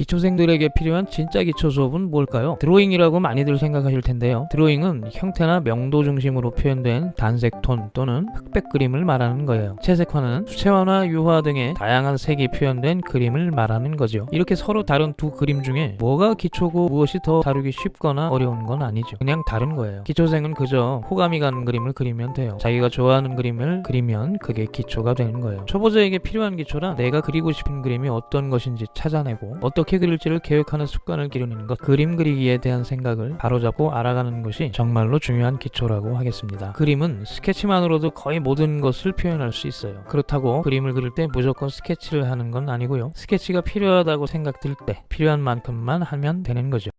기초생들에게 필요한 진짜 기초 수업은 뭘까요? 드로잉이라고 많이들 생각하실 텐데요. 드로잉은 형태나 명도 중심으로 표현된 단색 톤 또는 흑백 그림을 말하는 거예요. 채색화는 수채화나 유화 등의 다양한 색이 표현된 그림을 말하는 거죠. 이렇게 서로 다른 두 그림 중에 뭐가 기초고 무엇이 더 다루기 쉽거나 어려운 건 아니죠. 그냥 다른 거예요. 기초생은 그저 호감이 가는 그림을 그리면 돼요. 자기가 좋아하는 그림을 그리면 그게 기초가 되는 거예요. 초보자에게 필요한 기초란 내가 그리고 싶은 그림이 어떤 것인지 찾아내고 어떻게 그릴지를 계획하는 습관을 기르는 것 그림 그리기에 대한 생각을 바로잡고 알아가는 것이 정말로 중요한 기초라고 하겠습니다. 그림은 스케치만으로도 거의 모든 것을 표현할 수 있어요. 그렇다고 그림을 그릴 때 무조건 스케치를 하는 건 아니고요. 스케치가 필요하다고 생각될 때 필요한 만큼만 하면 되는 거죠.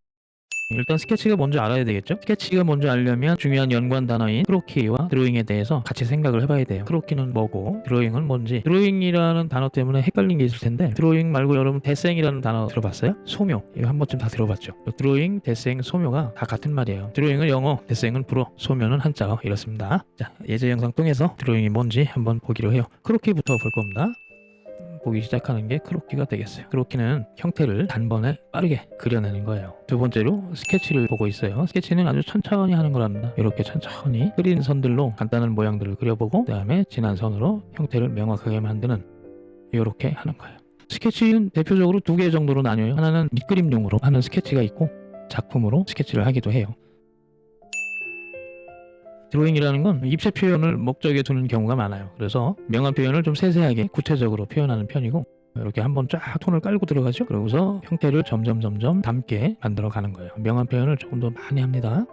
일단 스케치가 뭔지 알아야 되겠죠? 스케치가 뭔지 알려면 중요한 연관 단어인 크로키와 드로잉에 대해서 같이 생각을 해봐야 돼요. 크로키는 뭐고 드로잉은 뭔지 드로잉이라는 단어 때문에 헷갈린 게 있을 텐데 드로잉 말고 여러분 데생이라는 단어 들어봤어요? 소묘 이거 한 번쯤 다 들어봤죠? 드로잉, 데생, 소묘가 다 같은 말이에요. 드로잉은 영어, 데생은 불어, 소묘는 한자어 이렇습니다. 자 예제 영상 통해서 드로잉이 뭔지 한번 보기로 해요. 크로키부터 볼 겁니다. 보기 시작하는 게 크로키가 되겠어요. 크로키는 형태를 단번에 빠르게 그려내는 거예요. 두 번째로 스케치를 보고 있어요. 스케치는 아주 천천히 하는 거랍니다. 이렇게 천천히 흐린 선들로 간단한 모양들을 그려보고 그 다음에 진한 선으로 형태를 명확하게 만드는 이렇게 하는 거예요. 스케치는 대표적으로 두 개 정도로 나뉘어요. 하나는 밑그림용으로 하는 스케치가 있고 작품으로 스케치를 하기도 해요. 드로잉이라는 건 입체 표현을 목적에 두는 경우가 많아요. 그래서 명암 표현을 좀 세세하게 구체적으로 표현하는 편이고 이렇게 한번 쫙 톤을 깔고 들어가죠. 그러고서 형태를 점점 점점 담게 만들어 가는 거예요. 명암 표현을 조금 더 많이 합니다.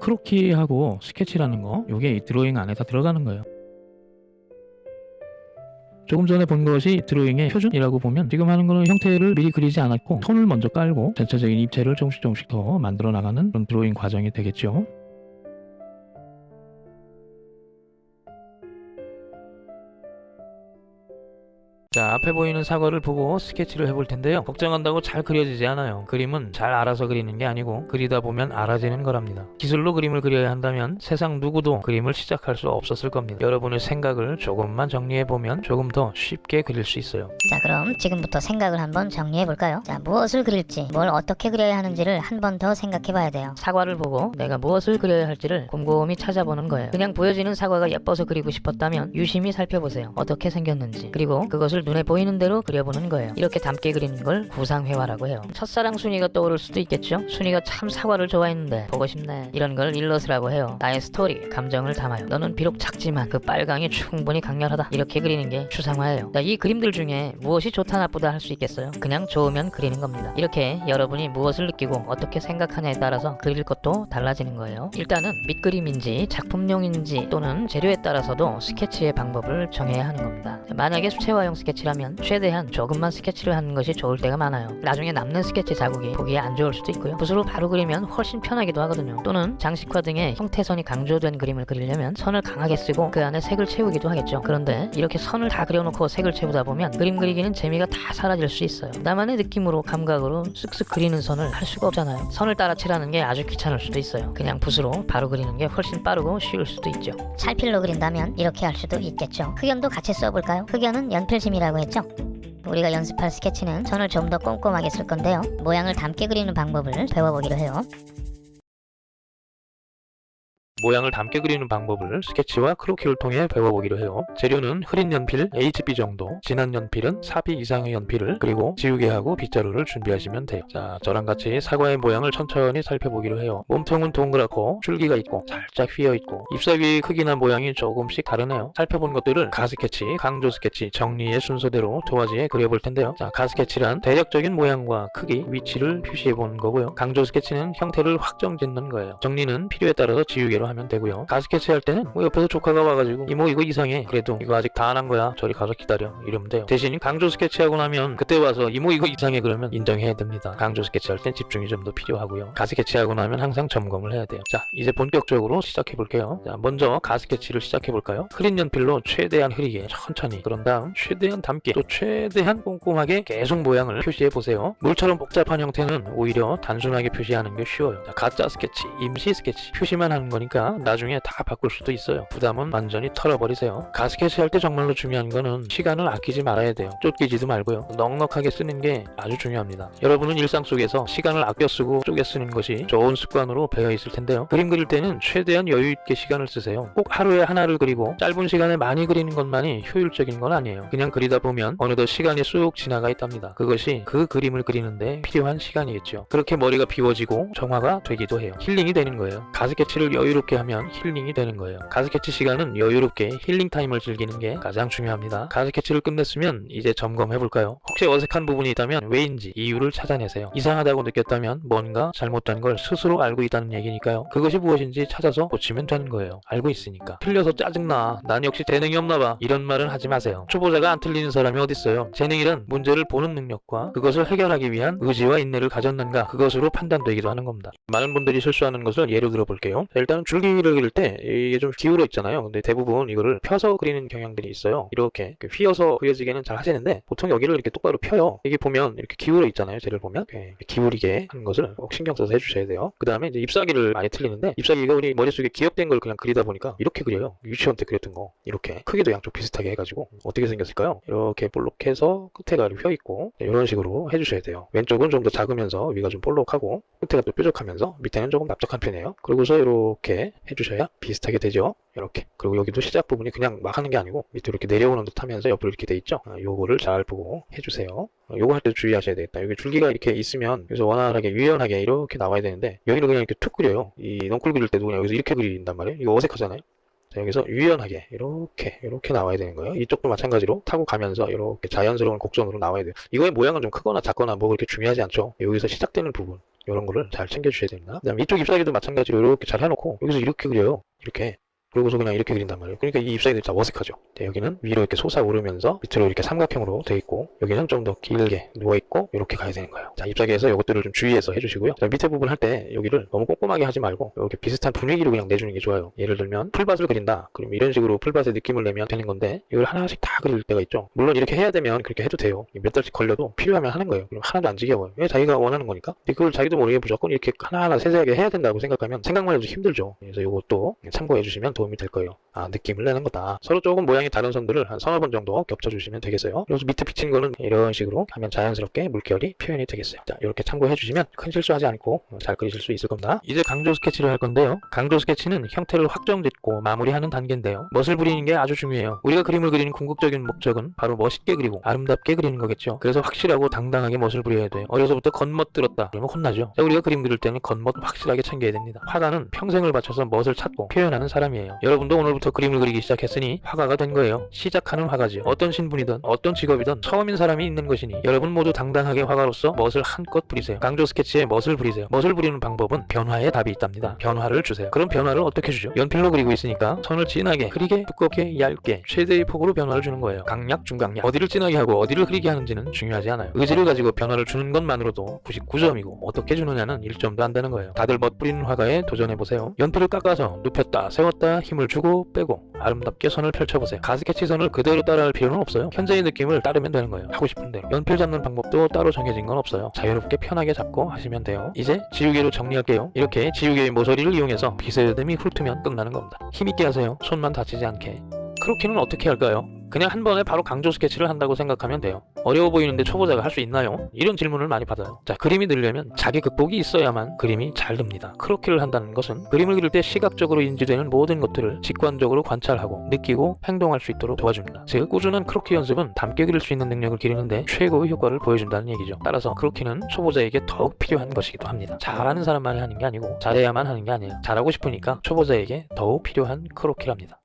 크로키하고 스케치라는 거 이게 이 드로잉 안에 다 들어가는 거예요. 조금 전에 본 것이 드로잉의 표준이라고 보면 지금 하는 거는 형태를 미리 그리지 않았고 톤을 먼저 깔고 전체적인 입체를 조금씩 조금씩 더 만들어 나가는 그런 드로잉 과정이 되겠죠. 자 앞에 보이는 사과를 보고 스케치를 해볼 텐데요 걱정한다고 잘 그려지지 않아요 그림은 잘 알아서 그리는 게 아니고 그리다 보면 알아지는 거랍니다 기술로 그림을 그려야 한다면 세상 누구도 그림을 시작할 수 없었을 겁니다 여러분의 생각을 조금만 정리해보면 조금 더 쉽게 그릴 수 있어요 자 그럼 지금부터 생각을 한번 정리해 볼까요? 자 무엇을 그릴지 뭘 어떻게 그려야 하는지를 한 번 더 생각해 봐야 돼요 사과를 보고 내가 무엇을 그려야 할지를 곰곰이 찾아보는 거예요. 그냥 보여지는 사과가 예뻐서 그리고 싶었다면 유심히 살펴보세요. 어떻게 생겼는지. 그리고 그것을 눈에 보이는 대로 그려보는 거예요. 이렇게 닮게 그리는 걸 구상회화라고 해요. 첫사랑 순이가 떠오를 수도 있겠죠? 순이가 참 사과를 좋아했는데 보고 싶네. 이런 걸 일러스트라고 해요. 나의 스토리, 감정을 담아요. 너는 비록 작지만 그 빨강이 충분히 강렬하다. 이렇게 그리는 게 추상화예요. 자, 이 그림들 중에 무엇이 좋다 나쁘다 할 수 있겠어요? 그냥 좋으면 그리는 겁니다. 이렇게 여러분이 무엇을 느끼고 어떻게 생각하냐에 따라서 그릴 것도 달라지는 거예요. 일단은 밑그림인지 작품용인지 또는 재료에 따라서도 스케치의 방법을 정해야 하는 겁니다. 만약에 수채화용 스케치라면 최대한 조금만 스케치를 하는 것이 좋을 때가 많아요. 나중에 남는 스케치 자국이 보기에 안 좋을 수도 있고요. 붓으로 바로 그리면 훨씬 편하기도 하거든요. 또는 장식화 등의 형태선이 강조된 그림을 그리려면 선을 강하게 쓰고 그 안에 색을 채우기도 하겠죠. 그런데 이렇게 선을 다 그려놓고 색을 채우다 보면 그림 그리기는 재미가 다 사라질 수 있어요. 나만의 느낌으로 감각으로 쓱쓱 그리는 선을 할 수가 없잖아요. 선을 따라 칠하는 게 아주 귀찮을 수도 있어요. 그냥 붓으로 바로 그리는 게 훨씬 빠르고 쉬울 수도 있죠. 찰필로 그린다면 이렇게 할 수도 있겠죠 흑연도 같이 써볼까요? 흑연은 연필심이라고 했죠? 우리가 연습할 스케치는 선을 좀 더 꼼꼼하게 쓸 건데요. 모양을 닮게 그리는 방법을 배워보기로 해요 모양을 닮게 그리는 방법을 스케치와 크로키를 통해 배워보기로 해요. 재료는 흐린 연필 HB 정도, 진한 연필은 4B 이상의 연필을 그리고 지우개하고 빗자루를 준비하시면 돼요. 자, 저랑 같이 사과의 모양을 천천히 살펴보기로 해요. 몸통은 동그랗고 줄기가 있고 살짝 휘어있고 잎사귀 크기나 모양이 조금씩 다르네요. 살펴본 것들을 가스케치, 강조 스케치, 정리의 순서대로 두 가지에 그려볼 텐데요. 자, 가스케치란 대략적인 모양과 크기, 위치를 표시해보는 거고요. 강조 스케치는 형태를 확정짓는 거예요. 정리는 필요에 따라서 지우개로 하면 되고요. 가스케치 할 때는 뭐 옆에서 조카가 와가지고 이모 이거 이상해. 그래도 이거 아직 다 안 한 거야. 저리 가서 기다려. 이러면 돼요. 대신 강조 스케치하고 나면 그때 와서 이모 이거 이상해 그러면 인정해야 됩니다. 강조 스케치 할 땐 집중이 좀 더 필요하고요. 가스케치하고 나면 항상 점검을 해야 돼요. 자 이제 본격적으로 시작해 볼게요. 자 먼저 가스케치를 시작해 볼까요? 흐린 연필로 최대한 흐리게 천천히 그런 다음 최대한 닮게 또 최대한 꼼꼼하게 계속 모양을 표시해 보세요. 물처럼 복잡한 형태는 오히려 단순하게 표시하는 게 쉬워요. 자, 가짜 스케치, 임시 스케치 표시만 하는 거니까 그러니까 나중에 다 바꿀 수도 있어요. 부담은 완전히 털어버리세요. 가스켓이 할때 정말로 중요한 거는 시간을 아끼지 말아야 돼요. 쫓기지도 말고요. 넉넉하게 쓰는 게 아주 중요합니다. 여러분은 일상 속에서 시간을 아껴 쓰고 쪼개 쓰는 것이 좋은 습관으로 배어 있을 텐데요. 그림 그릴 때는 최대한 여유 있게 시간을 쓰세요. 꼭 하루에 하나를 그리고 짧은 시간에 많이 그리는 것만이 효율적인 건 아니에요. 그냥 그리다 보면 어느덧 시간이 쑥 지나가 있답니다. 그것이 그 그림을 그리는데 필요한 시간이겠죠. 그렇게 머리가 비워지고 정화가 되기도 해요. 힐링이 되는 거예요. 가스케치를 여유롭게 하면 힐링이 되는 거예요. 가스케치 시간은 여유롭게 힐링 타임을 즐기는 게 가장 중요합니다. 가스케치를 끝냈으면 이제 점검해 볼까요? 혹시 어색한 부분이 있다면 왜인지 이유를 찾아내세요. 이상하다고 느꼈다면 뭔가 잘못된 걸 스스로 알고 있다는 얘기니까요. 그것이 무엇인지 찾아서 고치면 되는 거예요. 알고 있으니까. 틀려서 짜증나. 난 역시 재능이 없나 봐. 이런 말은 하지 마세요. 초보자가 안 틀리는 사람이 어딨어요. 재능이란 문제를 보는 능력과 그것을 해결하기 위한 의지와 인내를 가졌는가 그것으로 판단되기도 하는 겁니다. 많은 분들이 실수하는 것을 예로 들어 볼게요. 일단 줄기를 그릴 때 이게 좀 기울어 있잖아요. 근데 대부분 이거를 펴서 그리는 경향들이 있어요. 이렇게 휘어서 그려지게는 잘 하시는데 보통 여기를 이렇게 똑바로 펴요. 이게 보면 이렇게 기울어 있잖아요. 쟤를 보면 이렇게 기울이게 하는 것을 꼭 신경 써서 해주셔야 돼요. 그 다음에 이제 ip사기를 많이 틀리는데 ip사기가 우리 머릿속에 기억된 걸 그냥 그리다 보니까 이렇게 그려요. 유치원 때 그렸던 거 이렇게 크기도 양쪽 비슷하게 해가지고 어떻게 생겼을까요? 이렇게 볼록해서 끝에가 휘어 있고 이런 식으로 해주셔야 돼요. 왼쪽은 좀 더 작으면서 위가 좀 볼록하고 끝에가 또 뾰족하면서 밑에는 조금 납작한 편이에요. 그리고서 이렇게 해주셔야 비슷하게 되죠. 이렇게 그리고 여기도 시작 부분이 그냥 막 하는 게 아니고 밑으로 이렇게 내려오는 듯 하면서 옆으로 이렇게 돼 있죠 아, 요거를 잘 보고 해주세요 어, 요거 할 때 주의하셔야 되겠다 여기 줄기가 이렇게 있으면 여기서 원활하게 유연하게 이렇게 나와야 되는데 여기는 그냥 이렇게 툭 그려요 이 넝쿨 그릴 때도 그냥 여기서 이렇게 그린단 말이에요 이거 어색하잖아요 자, 여기서 유연하게 이렇게 이렇게 나와야 되는 거예요. 이쪽도 마찬가지로 타고 가면서 이렇게 자연스러운 곡선으로 나와야 돼요. 이거의 모양은 좀 크거나 작거나 뭐 그렇게 중요하지 않죠. 여기서 시작되는 부분 이런 거를 잘 챙겨주셔야 됩니다. 그 다음 이쪽 잎사귀도 마찬가지로 이렇게 잘 해놓고 여기서 이렇게 그려요. 이렇게 그러고서 그냥 이렇게 그린단 말이에요. 그러니까 이 잎사귀들이 다 어색하죠. 네, 여기는 위로 이렇게 솟아오르면서 밑으로 이렇게 삼각형으로 돼 있고 여기는 좀 더 길게 누워있고 이렇게 가야 되는 거예요. 자, 잎사귀에서 이것들을 좀 주의해서 해주시고요. 자, 밑에 부분 할 때 여기를 너무 꼼꼼하게 하지 말고 이렇게 비슷한 분위기로 그냥 내주는 게 좋아요. 예를 들면 풀밭을 그린다. 그럼 이런 식으로 풀밭의 느낌을 내면 되는 건데 이걸 하나씩 다 그릴 때가 있죠. 물론 이렇게 해야 되면 그렇게 해도 돼요. 몇 달씩 걸려도 필요하면 하는 거예요. 그럼 하나도 안 지겨워요. 왜 자기가 원하는 거니까. 근데 그걸 자기도 모르게 무조건 이렇게 하나하나 세세하게 해야 된다고 생각하면 생각만 해도 힘들죠. 그래서 이것도 참고해 주시면 도움이 될 거예요. 아, 느낌을 내는 거다. 서로 조금 모양이 다른 선들을 한 서너 번 정도 겹쳐주시면 되겠어요. 그래서 밑에 비친 거는 이런 식으로 하면 자연스럽게 물결이 표현이 되겠어요. 자, 이렇게 참고해 주시면 큰 실수하지 않고 잘 그리실 수 있을 겁니다. 이제 강조 스케치를 할 건데요. 강조 스케치는 형태를 확정짓고 마무리하는 단계인데요. 멋을 부리는 게 아주 중요해요. 우리가 그림을 그리는 궁극적인 목적은 바로 멋있게 그리고 아름답게 그리는 거겠죠. 그래서 확실하고 당당하게 멋을 부려야 돼요. 어려서부터 겉멋 들었다. 그러면 혼나죠. 자, 우리가 그림 그릴 때는 겉멋 확실하게 챙겨야 됩니다. 화가는 평생을 바쳐서 멋을 찾고 표현하는 사람이에요. 여러분도 오늘부터 그림을 그리기 시작했으니 화가가 된 거예요. 시작하는 화가죠. 어떤 신분이든 어떤 직업이든 처음인 사람이 있는 것이니 여러분 모두 당당하게 화가로서 멋을 한껏 부리세요. 강조 스케치에 멋을 부리세요. 멋을 부리는 방법은 변화에 답이 있답니다. 변화를 주세요. 그럼 변화를 어떻게 주죠? 연필로 그리고 있으니까 선을 진하게, 흐리게, 두껍게, 얇게 최대의 폭으로 변화를 주는 거예요. 강약, 중강약. 어디를 진하게 하고 어디를 흐리게 하는지는 중요하지 않아요. 의지를 가지고 변화를 주는 것만으로도 99점이고 어떻게 주느냐는 1점도 안 되는 거예요. 다들 멋 부리는 화가에 도전해보세요. 연필을 깎아서 눕혔다, 세웠다, 힘을 주고 빼고 아름답게 선을 펼쳐보세요. 가스케치 선을 그대로 따라할 필요는 없어요. 현재의 느낌을 따르면 되는 거예요. 하고 싶은 대로. 연필 잡는 방법도 따로 정해진 건 없어요. 자유롭게 편하게 잡고 하시면 돼요. 이제 지우개로 정리할게요. 이렇게 지우개의 모서리를 이용해서 빗새듬이 훑으면 끝나는 겁니다. 힘있게 하세요. 손만 다치지 않게. 크로키는 어떻게 할까요? 그냥 한 번에 바로 강조 스케치를 한다고 생각하면 돼요. 어려워 보이는데 초보자가 할 수 있나요? 이런 질문을 많이 받아요. 자, 그림이 늘려면 자기 극복이 있어야만 그림이 잘 듭니다. 크로키를 한다는 것은 그림을 그릴 때 시각적으로 인지되는 모든 것들을 직관적으로 관찰하고 느끼고 행동할 수 있도록 도와줍니다. 즉, 꾸준한 크로키 연습은 담게 그릴 수 있는 능력을 기르는데 최고의 효과를 보여준다는 얘기죠. 따라서 크로키는 초보자에게 더욱 필요한 것이기도 합니다. 잘하는 사람만이 하는 게 아니고 잘해야만 하는 게 아니에요. 잘하고 싶으니까 초보자에게 더욱 필요한 크로키랍니다.